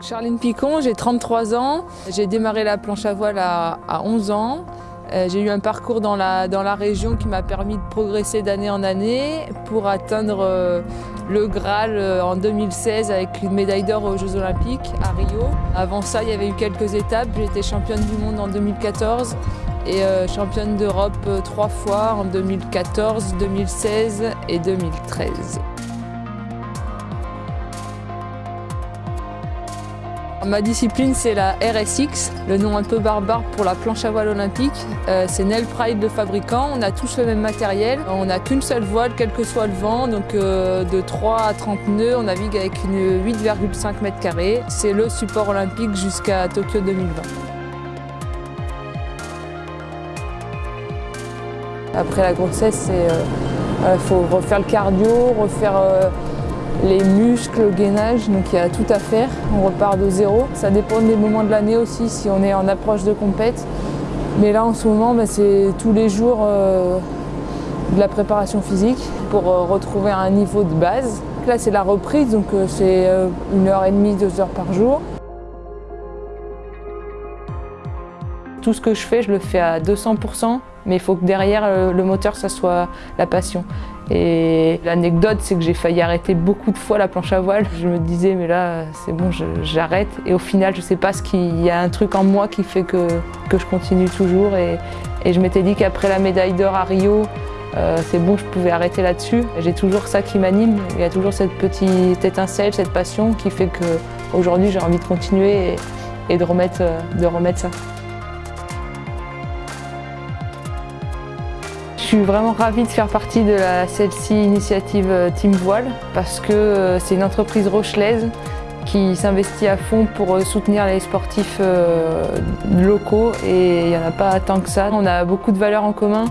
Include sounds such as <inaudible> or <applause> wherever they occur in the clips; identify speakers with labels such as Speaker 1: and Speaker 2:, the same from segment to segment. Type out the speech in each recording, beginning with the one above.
Speaker 1: Charline Picon, j'ai 33 ans. J'ai démarré la planche à voile à, 11 ans. Euh, j'ai eu un parcours dans la, dans la région qui m'a permis de progresser d'année en année pour atteindre euh, le Graal euh, en 2016 avec une médaille d'or aux Jeux Olympiques à Rio. Avant ça, il y avait eu quelques étapes. Été championne du monde en 2014 et championne d'Europe trois fois en 2014, 2016 et 2013. Ma discipline, c'est la RSX, le nom un peu barbare pour la planche à voile olympique. Euh, c'est Nel Pride, le fabricant. On a tous le même matériel. On n'a qu'une seule voile, quel que soit le vent. Donc euh, de 3 à 30 nœuds, on navigue avec une 8,5 mètres carrés. C'est le support olympique jusqu'à Tokyo 2020. Après la grossesse, il euh, faut refaire le cardio, refaire les muscles, le gainage, donc il y a tout à faire. On repart de zéro. Ça dépend des moments de l'année aussi, si on est en approche de compète. Mais là, en ce moment, bah, c'est tous les jours euh, de la préparation physique pour euh, retrouver un niveau de base. Là, c'est la reprise, donc euh, c'est une heure et demie, deux heures par jour. Tout ce que je fais, je le fais à 200%, mais il faut que derrière le moteur, ça soit la passion. Et l'anecdote, c'est que j'ai failli arrêter beaucoup de fois la planche à voile. Je me disais, mais là, c'est bon, j'arrête. Et au final, je sais pas ce qu'il y a un truc en moi qui fait que, je continue toujours. Et, je m'étais dit qu'après la médaille d'or à Rio, euh, c'est bon, je pouvais arrêter là-dessus. J'ai toujours ça qui m'anime. Il y a toujours cette petite étincelle, cette passion qui fait qu'aujourd'hui, j'ai envie de continuer et, remettre, de remettre ça. Suis vraiment ravie de faire partie de la celle-ci initiative euh, Team Voile parce que euh, c'est une entreprise rochelaise qui s'investit à fond pour euh, soutenir les sportifs locaux et il n'y en a pas tant que ça. On a beaucoup de valeurs en commun.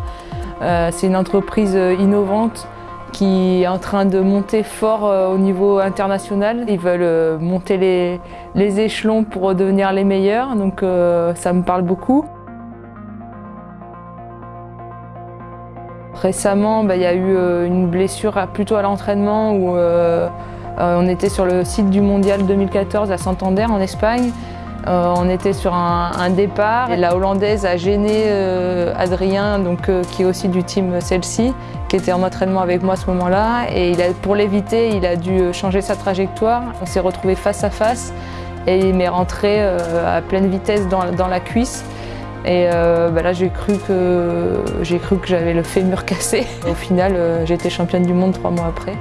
Speaker 1: C'est une entreprise innovante qui est en train de monter fort au niveau international. Ils veulent monter les, les échelons pour devenir les meilleurs, donc ça me parle beaucoup. Récemment, bah, il y a eu euh, une blessure plutôt à l'entraînement où euh, euh, on était sur le site du Mondial 2014 à Santander en Espagne. on était sur un, départ la Hollandaise a gêné Adrien, qui est aussi du team Celsi, qui était en entraînement avec moi à ce moment-là. Et pour l'éviter, il a dû changer sa trajectoire. On s'est retrouvés face à face et il m'est rentré à pleine vitesse dans la cuisse. Et euh, bah là, j'ai cru que, que j'avais le fémur <laughs> cassé. Au final, euh, j'ai été championne du monde trois mois après.